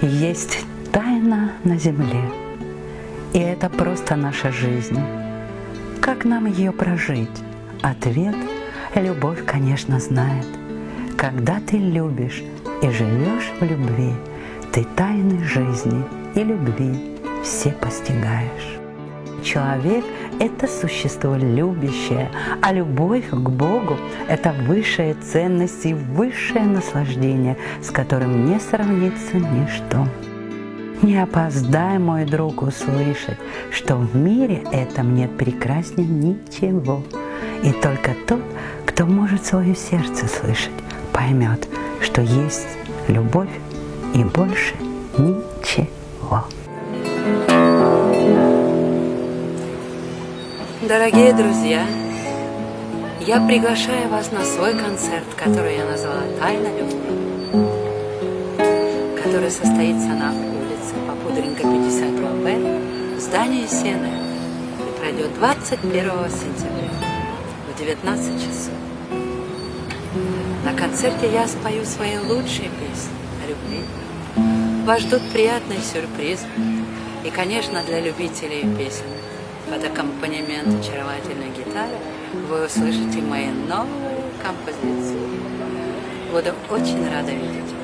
есть тайна на земле, и это просто наша жизнь. Как нам ее прожить? Ответ любовь, конечно, знает. Когда ты любишь и живешь в любви, ты тайны жизни и любви все постигаешь. Человек – это существо любящее, а любовь к Богу – это высшая ценность и высшее наслаждение, с которым не сравнится ничто. Не опоздай, мой друг, услышать, что в мире этом нет прекраснее ничего. И только тот, кто может свое сердце слышать, поймет, что есть любовь и больше ничего. Дорогие друзья, я приглашаю вас на свой концерт, который я назвала «Тайна любви», который состоится на улице Попудренко 52Б в здании Сены и пройдет 21 сентября в 19 часов. На концерте я спою свои лучшие песни о любви. Вас ждут приятные сюрпризы и, конечно, для любителей песен под аккомпанемент очаровательной гитары вы услышите мои новые композиции. Буду очень рада видеть